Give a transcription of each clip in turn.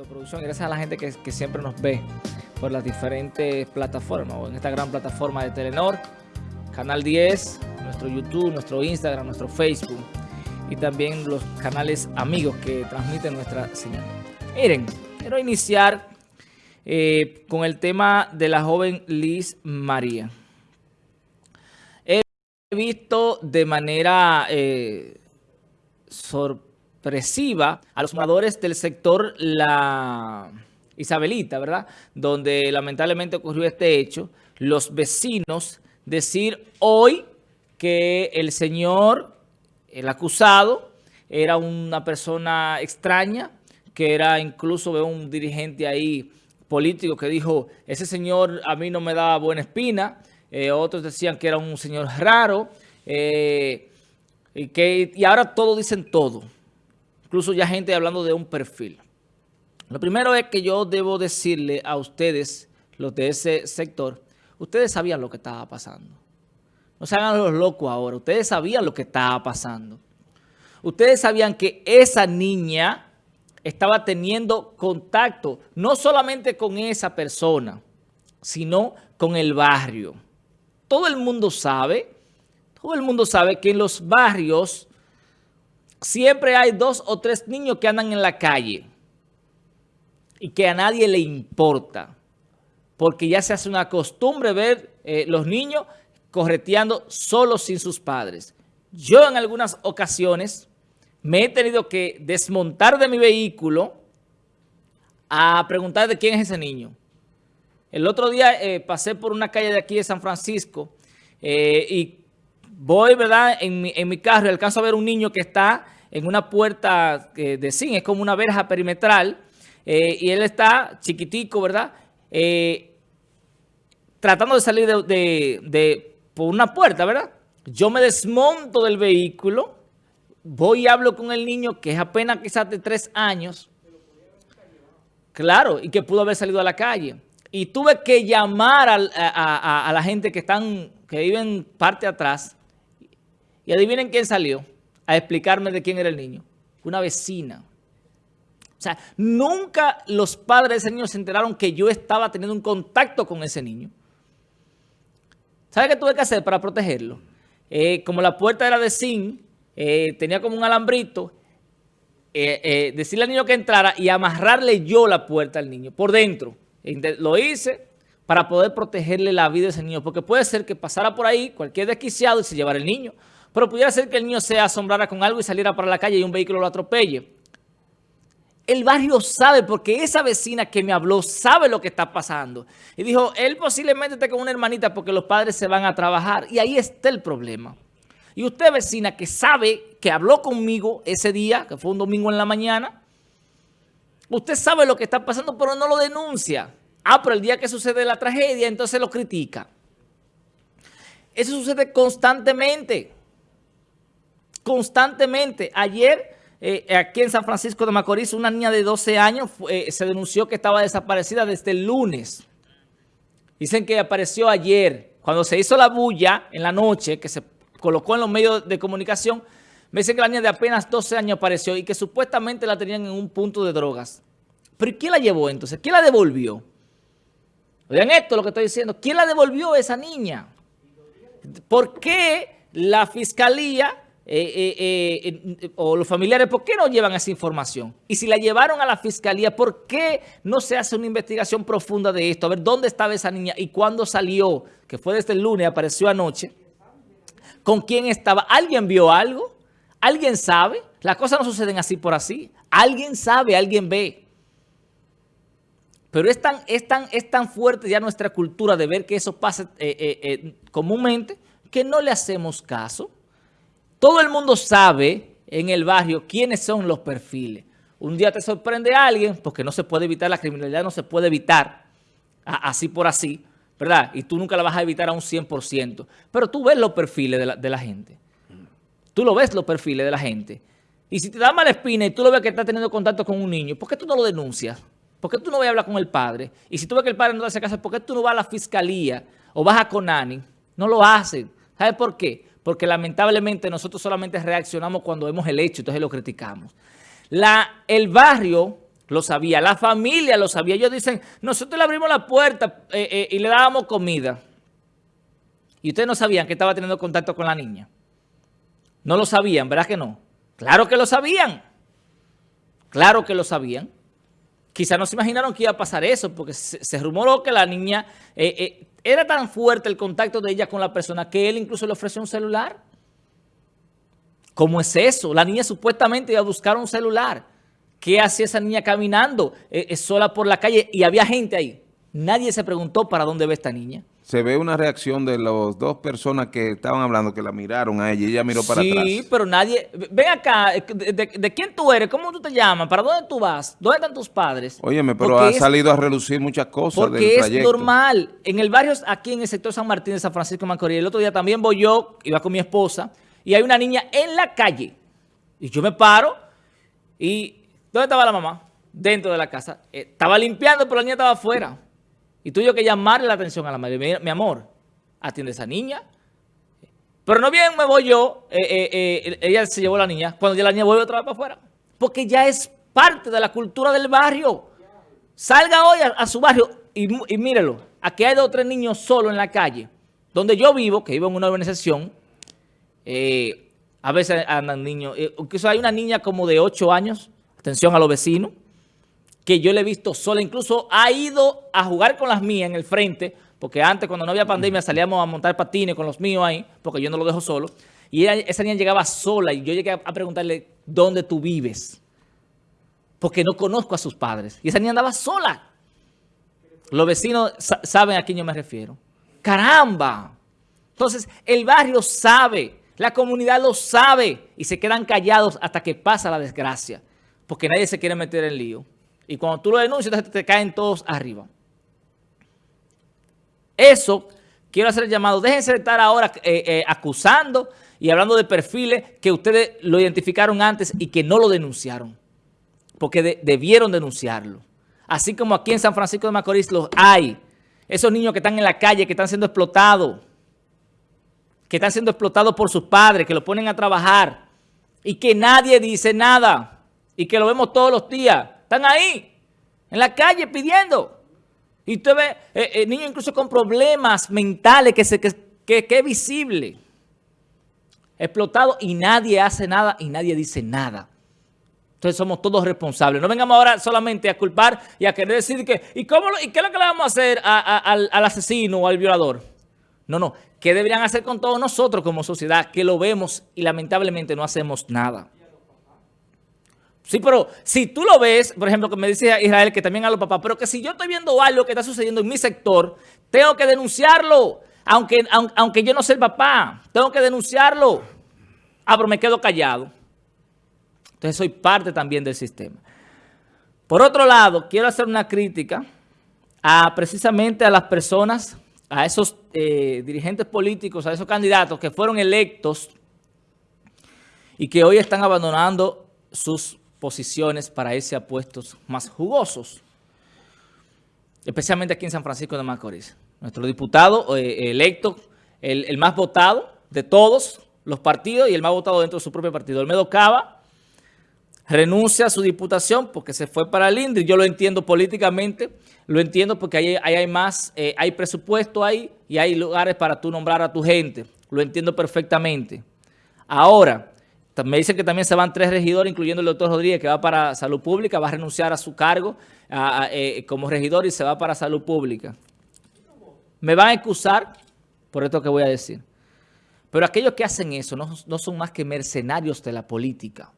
de producción gracias a la gente que, siempre nos ve por las diferentes plataformas o en esta gran plataforma de Telenor, Canal 10, nuestro YouTube, nuestro Instagram, nuestro Facebook y también los canales amigos que transmiten nuestra señal. Miren, quiero iniciar eh, con el tema de la joven Liz María. He visto de manera eh, sorpresiva a los moradores del sector La Isabelita, ¿verdad? Donde lamentablemente ocurrió este hecho. Los vecinos decir hoy que el señor, el acusado, era una persona extraña, que era incluso veo un dirigente ahí político que dijo, ese señor a mí no me daba buena espina, eh, otros decían que era un señor raro, eh, y, que, y ahora todos dicen todo, incluso ya gente hablando de un perfil. Lo primero es que yo debo decirle a ustedes, los de ese sector, ustedes sabían lo que estaba pasando. No se hagan los locos ahora, ustedes sabían lo que estaba pasando. Ustedes sabían que esa niña estaba teniendo contacto no solamente con esa persona, sino con el barrio. Todo el mundo sabe, todo el mundo sabe que en los barrios siempre hay dos o tres niños que andan en la calle y que a nadie le importa, porque ya se hace una costumbre ver eh, los niños correteando solos sin sus padres. Yo en algunas ocasiones me he tenido que desmontar de mi vehículo a preguntar de quién es ese niño. El otro día eh, pasé por una calle de aquí de San Francisco eh, y voy, ¿verdad?, en mi, en mi, carro y alcanzo a ver un niño que está en una puerta eh, de zinc, es como una verja perimetral, y él está chiquitico, ¿verdad?, tratando de salir de, de, por una puerta, ¿verdad? Yo me desmonto del vehículo voy y hablo con el niño que es apenas quizás de tres años, claro, y que pudo haber salido a la calle. Y tuve que llamar a, a, la gente que están que viven parte atrás y adivinen quién salió a explicarme de quién era el niño. Una vecina. O sea, nunca los padres de ese niño se enteraron que yo estaba teniendo un contacto con ese niño. ¿Sabe qué tuve que hacer para protegerlo? Eh, como la puerta era de zinc, eh, tenía como un alambrito, eh, decirle al niño que entrara y amarrarle yo la puerta al niño por dentro. Lo hice para poder protegerle la vida a ese niño, porque puede ser que pasara por ahí cualquier desquiciado y se llevara el niño, pero pudiera ser que el niño se asombrara con algo y saliera para la calle y un vehículo lo atropelle. El barrio sabe, porque esa vecina que me habló sabe lo que está pasando. Y dijo, él posiblemente esté con una hermanita porque los padres se van a trabajar. Y ahí está el problema. Y usted, vecina, que sabe que habló conmigo ese día, que fue un domingo en la mañana, usted sabe lo que está pasando, pero no lo denuncia. Ah, pero el día que sucede la tragedia, entonces lo critica. Eso sucede constantemente. Constantemente. Ayer, eh, aquí en San Francisco de Macorís, una niña de 12 años eh, se denunció que estaba desaparecida desde el lunes. Dicen que apareció ayer, cuando se hizo la bulla en la noche, que se colocó en los medios de comunicación, me dicen que la niña de apenas 12 años apareció y que supuestamente la tenían en un punto de drogas. ¿Pero quién la llevó entonces? ¿Quién la devolvió? Vean esto lo que estoy diciendo. ¿Quién la devolvió a esa niña? ¿Por qué la fiscalía eh, eh, eh, o los familiares, por qué no llevan esa información? Y si la llevaron a la fiscalía, ¿por qué no se hace una investigación profunda de esto? A ver, ¿dónde estaba esa niña y cuándo salió? Que fue desde el lunes, apareció anoche con quién estaba. ¿Alguien vio algo? ¿Alguien sabe? Las cosas no suceden así por así. Alguien sabe, alguien ve. Pero es tan, es tan, es tan fuerte ya nuestra cultura de ver que eso pasa comúnmente que no le hacemos caso. Todo el mundo sabe en el barrio quiénes son los perfiles. Un día te sorprende a alguien, porque no se puede evitar, la criminalidad no se puede evitar así por así. ¿verdad? Y tú nunca la vas a evitar a un 100%. Pero tú ves los perfiles de la, gente. Tú lo ves los perfiles de la gente. Y si te da mala espina y tú lo ves que está teniendo contacto con un niño, ¿por qué tú no lo denuncias? ¿Por qué tú no vas a hablar con el padre? Y si tú ves que el padre no te hace caso, ¿por qué tú no vas a la fiscalía o vas a Conani? No lo hacen. ¿Sabes por qué? Porque lamentablemente nosotros solamente reaccionamos cuando vemos el hecho, entonces lo criticamos. El barrio lo sabía, la familia lo sabía. Ellos dicen, nosotros le abrimos la puerta eh, eh, y le dábamos comida. Y ustedes no sabían que estaba teniendo contacto con la niña. No lo sabían, ¿verdad que no? Claro que lo sabían. Claro que lo sabían. Quizás no se imaginaron que iba a pasar eso, porque se, rumoró que la niña, eh, era tan fuerte el contacto de ella con la persona que él incluso le ofreció un celular. ¿Cómo es eso? La niña supuestamente iba a buscar un celular. ¿Qué hacía esa niña caminando eh, eh, sola por la calle? Y había gente ahí. Nadie se preguntó para dónde ve esta niña. Se ve una reacción de las dos personas que estaban hablando, que la miraron a ella y ella miró para atrás. Sí, pero nadie... Ven acá, de, quién tú eres? ¿Cómo tú te llamas? ¿Para dónde tú vas? ¿Dónde están tus padres? Óyeme, pero ha salido a relucir muchas cosas Porque es normal. En el barrio, aquí en el sector San Martín de San Francisco de Macorís, el otro día también voy yo, iba con mi esposa, y hay una niña en la calle. Y yo me paro y ¿Dónde estaba la mamá? Dentro de la casa. Eh, estaba limpiando, pero la niña estaba afuera. Y tuve que llamarle la atención a la madre. Mi, amor, atiende a esa niña. Pero no bien me voy yo, eh, eh, ella se llevó a la niña. Cuando ya la niña vuelve otra vez para afuera. Porque ya es parte de la cultura del barrio. Salga hoy a, su barrio y, y, mírelo. Aquí hay dos o tres niños solos en la calle. Donde yo vivo, que vivo en una organización, a veces andan niños. incluso hay una niña como de 8 años atención a los vecinos, que yo le he visto sola, incluso ha ido a jugar con las mías en el frente, porque antes cuando no había pandemia salíamos a montar patines con los míos ahí, porque yo no lo dejo solo, y esa niña llegaba sola y yo llegué a preguntarle, ¿dónde tú vives? Porque no conozco a sus padres. Y esa niña andaba sola. Los vecinos saben a quién yo me refiero. ¡Caramba! Entonces, el barrio sabe, la comunidad lo sabe y se quedan callados hasta que pasa la desgracia porque nadie se quiere meter en lío. Y cuando tú lo denuncias, te, caen todos arriba. Eso, quiero hacer el llamado. Déjense de estar ahora eh, eh, acusando y hablando de perfiles que ustedes lo identificaron antes y que no lo denunciaron. Porque debieron denunciarlo. Así como aquí en San Francisco de Macorís los hay. Esos niños que están en la calle, que están siendo explotados. Que están siendo explotados por sus padres, que lo ponen a trabajar. Y que nadie dice nada y que lo vemos todos los días. Están ahí, en la calle pidiendo. Y usted ve eh, eh, niños incluso con problemas mentales que, se, que, que, es visible. Explotado y nadie hace nada y nadie dice nada. Entonces somos todos responsables. No vengamos ahora solamente a culpar y a querer decir que, ¿y, cómo y qué es lo que le vamos a hacer al, al asesino o al violador? No, no. ¿Qué deberían hacer con todos nosotros como sociedad que lo vemos y lamentablemente no hacemos nada? Sí, pero si tú lo ves, por ejemplo, que me dice Israel que también a los papás, pero que si yo estoy viendo algo que está sucediendo en mi sector, tengo que denunciarlo, aunque, aunque, yo no sea el papá, tengo que denunciarlo. Ah, pero me quedo callado. Entonces soy parte también del sistema. Por otro lado, quiero hacer una crítica a precisamente a las personas, a esos eh, dirigentes políticos, a esos candidatos que fueron electos y que hoy están abandonando sus posiciones para irse a más jugosos, especialmente aquí en San Francisco de Macorís. Nuestro diputado eh, electo, el, más votado de todos los partidos y el más votado dentro de su propio partido, Olmedo Cava, renuncia a su diputación porque se fue para el INDRI. Yo lo entiendo políticamente, lo entiendo porque ahí, hay más, eh, hay presupuesto ahí y hay lugares para tú nombrar a tu gente. Lo entiendo perfectamente. Ahora, me dicen que también se van tres regidores, incluyendo el doctor Rodríguez, que va para Salud Pública, va a renunciar a su cargo eh, como regidor y se va para Salud Pública. Me van a excusar por esto que voy a decir. Pero aquellos que hacen eso no, no son más que mercenarios de la política,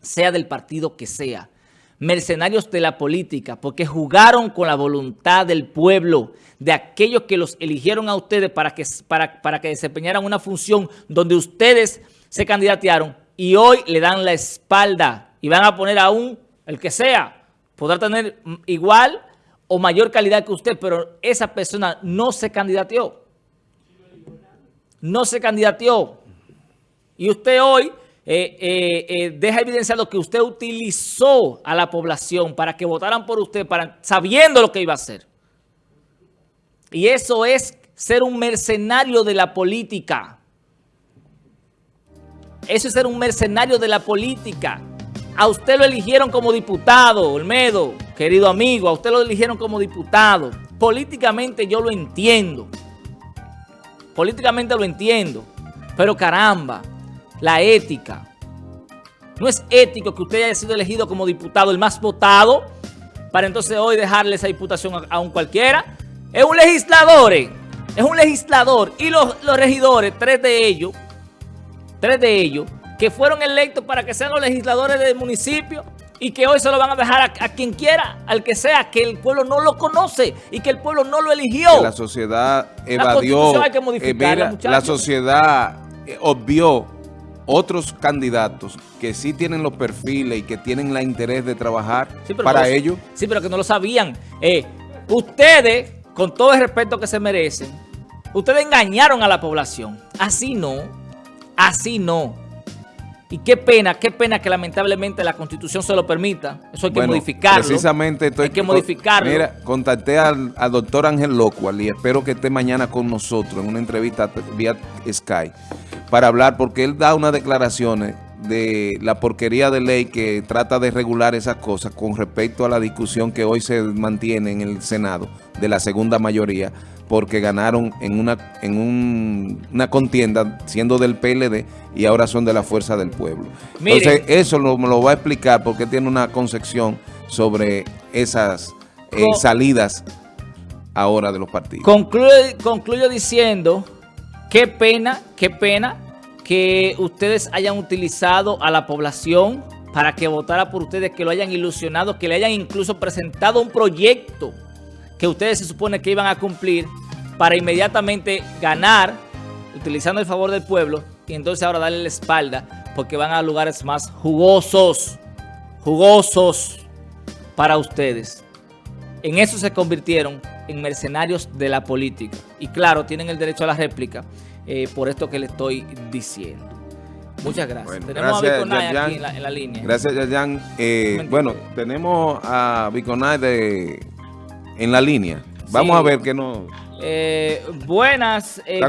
sea del partido que sea. Mercenarios de la política, porque jugaron con la voluntad del pueblo, de aquellos que los eligieron a ustedes para que, para, para que desempeñaran una función donde ustedes se candidatearon y hoy le dan la espalda y van a poner a un, el que sea, podrá tener igual o mayor calidad que usted, pero esa persona no se candidateó. No se candidateó. Y usted hoy eh, eh, eh, deja evidenciado que usted utilizó a la población para que votaran por usted, sabiendo lo que iba a hacer. Y eso es ser un mercenario de la política. Eso es ser un mercenario de la política. a usted lo eligieron como diputado, Olmedo, querido amigo, a usted lo eligieron como diputado. Políticamente yo lo entiendo. Políticamente lo entiendo. Pero caramba, la ética. No es ético que usted haya sido elegido como diputado, el más votado, para entonces hoy dejarle esa diputación a, un cualquiera. Es un legislador, eh. es un legislador. Y los, los regidores, tres de ellos, tres de ellos, que fueron electos para que sean los legisladores del municipio y que hoy se lo van a dejar a, quien quiera, al que sea, que el pueblo no lo conoce y que el pueblo no lo eligió. la sociedad evadió, la, hay que eh, la sociedad eh, obvió otros candidatos que sí tienen los perfiles y que tienen la interés de trabajar para ellos. Sí, pero que no lo sabían. Eh, ustedes, con todo el respeto que se merecen, ustedes engañaron a la población. Así no, así no. Y qué pena, qué pena que lamentablemente la Constitución se lo permita. Eso hay que modificarlo. Precisamente estoy, hay que modificarlo. Mira, contacté al, doctor Ángel Locual y espero que esté mañana con nosotros en una entrevista vía Sky para hablar porque él da unas declaraciones de la porquería de ley que trata de regular esas cosas con respecto a la discusión que hoy se mantiene en el Senado de la segunda mayoría porque ganaron en una, en una contienda siendo del PLD y ahora son de la Fuerza del Pueblo. Entonces, eso lo, lo va a explicar porque tiene una concepción sobre esas eh, salidas ahora de los partidos. concluyo diciendo, qué pena, qué pena que ustedes hayan utilizado a la población para que votara por ustedes, que lo hayan ilusionado, que le hayan incluso presentado un proyecto que ustedes se supone que iban a cumplir para inmediatamente ganar, utilizando el favor del pueblo, y entonces ahora darle la espalda, porque van a lugares más jugosos, jugosos para ustedes. En eso se convirtieron en mercenarios de la política. Y claro, tienen el derecho a la réplica eh, por esto que le estoy diciendo. Muchas gracias. tenemos a Biconay aquí en la, línea. Gracias, Yayan. Eh, bueno, tenemos a Biconay de en la línea. Vamos a ver qué nos... Eh, buenas, eh,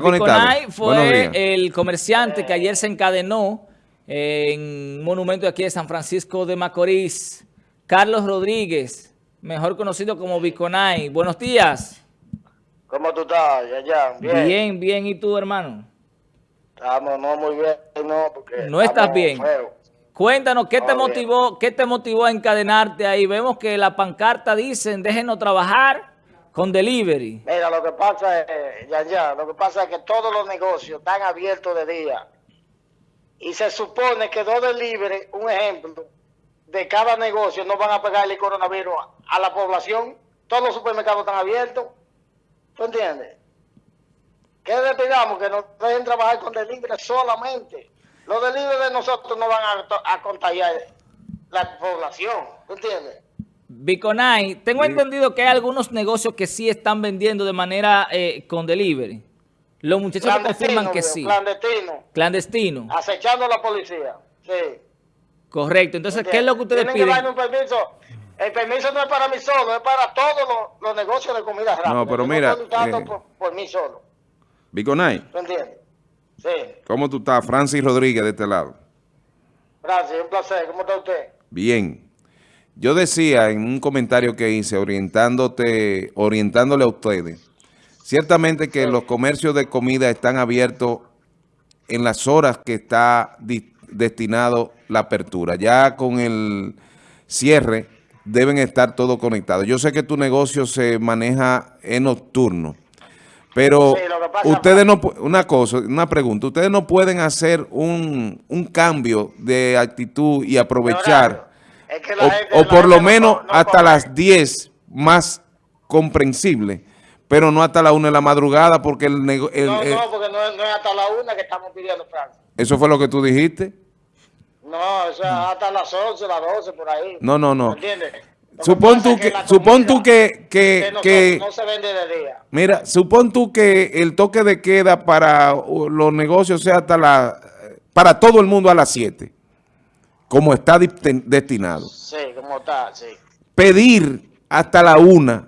fue el comerciante que ayer se encadenó en un monumento aquí de San Francisco de Macorís. Carlos Rodríguez, mejor conocido como Biconay. Buenos días. ¿Cómo tú estás, Yayan? Bien. Bien, bien. ¿Y tú, hermano? Estamos, no muy bien, no, porque... No estás bien. Cuéntanos, ¿qué te motivó qué te motivó a encadenarte ahí? Vemos que la pancarta dicen, déjenos trabajar con delivery. Mira, lo que pasa es, ya, ya, lo que pasa es que todos los negocios están abiertos de día. Y se supone que dos delivery, un ejemplo, de cada negocio no van a pegarle el coronavirus a la población. Todos los supermercados están abiertos. ¿Tú entiendes? ¿Qué le pidamos? Que nos dejen trabajar con delivery solamente. Los delibres de nosotros no van a, contagiar la población, ¿entiendes? Biconay, tengo entendido que hay algunos negocios que sí están vendiendo de manera eh, con delivery. Los muchachos confirman que sí. Clandestino. Clandestino. Acechando a la policía, sí. Correcto. Entonces, ¿qué es lo que ustedes Tienen piden? Que un permiso. El permiso no es para mí solo, es para todos los, negocios de comida rápida. No, pero mira... No eh, por, por, mí solo. Biconay. ¿Tú entiendes? ¿Cómo tú estás? Francis Rodríguez de este lado. Francis, un placer. ¿Cómo está usted? Bien. Yo decía en un comentario que hice orientándote, orientándole a ustedes, ciertamente que los comercios de comida están abiertos en las horas que está destinado la apertura. Ya con el cierre deben estar todos conectados. Yo sé que tu negocio se maneja en nocturno. Pero ustedes no, una cosa, una pregunta, ustedes no pueden hacer un, un cambio de actitud y aprovechar, o, por lo menos hasta las 10 más comprensible, pero no hasta la 1 de la madrugada porque el negocio... No, no, porque no, es hasta la 1 que estamos pidiendo, Francia. ¿Eso fue lo que tú dijiste? No, eso es hasta las 11, las 12, por ahí. No, no, no. ¿Entiendes? Supón tú que, supón tú que, que, no, se vende de día. Mira, supón tú que el toque de queda para los negocios sea hasta la, para todo el mundo a las 7, como está destinado. Sí, como está, sí. Pedir hasta la 1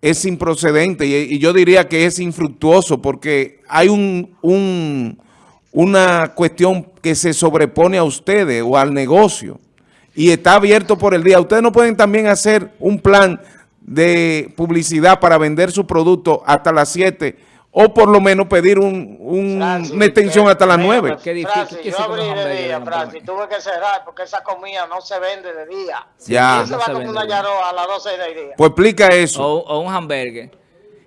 es improcedente y, y, yo diría que es infructuoso porque hay un, un, una cuestión que se sobrepone a ustedes o al negocio y está abierto por el día. Ustedes no pueden también hacer un plan de publicidad para vender su producto hasta las 7 o por lo menos pedir un, un- Francis, una extensión que- hasta las mira, 9. pues, Qué difícil, Francis, ¿qué yo abrí de día, Francis, tuve que cerrar porque esa comida no se vende de día. Ya. ¿Quién se No va se vende una de a las 12 del día? Pues explica eso. O, o un hamburger.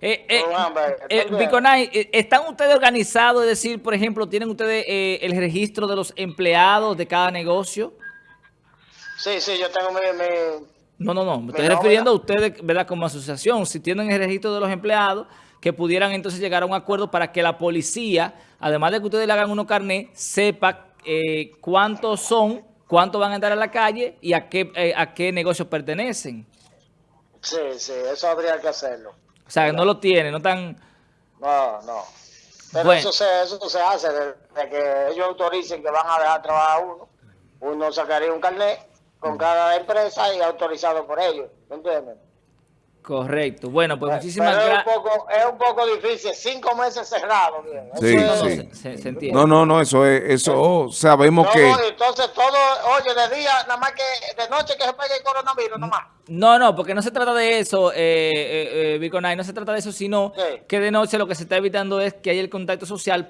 Eh, eh, Un hamburger, eh. Biconay, eh, ¿están ustedes organizados? Es decir, por ejemplo, ¿tienen ustedes eh, el registro de los empleados de cada negocio? Sí, sí, yo tengo mi... mi- No, no, no. Me estoy refiriendo a ustedes, ¿verdad? Como asociación. Si tienen el registro de los empleados, que pudieran entonces llegar a un acuerdo para que la policía, además de que ustedes le hagan unos carnet, sepa eh, cuántos son, cuántos van a entrar a la calle y a qué, eh, a qué negocios pertenecen. Sí, sí, eso habría que hacerlo. O sea, que no lo tienen, no están... No, no. Pero Bueno. eso, se, eso se hace desde que ellos autoricen que van a dejar trabajar a uno. Uno sacaría un carnet con cada empresa y autorizado por ellos. ¿Me entiendes? Correcto. Bueno, pues muchísimas gracias. es un poco difícil. Cinco meses cerrados. bien. Eso Sí, es- No, no, sí. se, se- se entiende. No, no, no, eso es, eso sabemos No, que... no, entonces todo, oye, de día, nada más que de noche que se pegue el coronavirus, nada más. No, no, porque no se trata de eso, eh, eh, eh, Biconay, no se trata de eso, sino Sí. que de noche lo que se está evitando es que haya el contacto social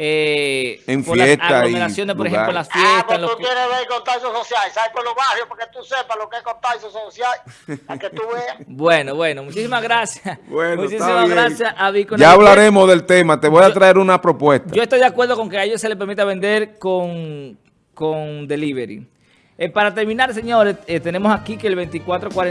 eh, En por las fiesta y aglomeraciones, por ejemplo, en las Ah, fiestas. pues en los tú clu- quieres ver contagio social, ¿sabes? Por los barrios, para que tú sepas lo que es contagio social, para que tú veas. Bueno, bueno, muchísimas gracias. Bueno, muchísimas gracias a Biconay. Ya hablaremos del tema, te voy a traer una propuesta. Yo estoy de acuerdo con que a ellos se les permita vender con, con delivery. Eh, para terminar, señores, eh, tenemos aquí que el 2440